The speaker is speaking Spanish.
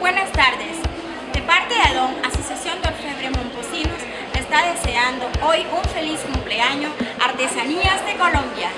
Buenas tardes. De parte de ADON, Asociación de Orfebre Momposinos, está deseando hoy un feliz cumpleaños Artesanías de Colombia.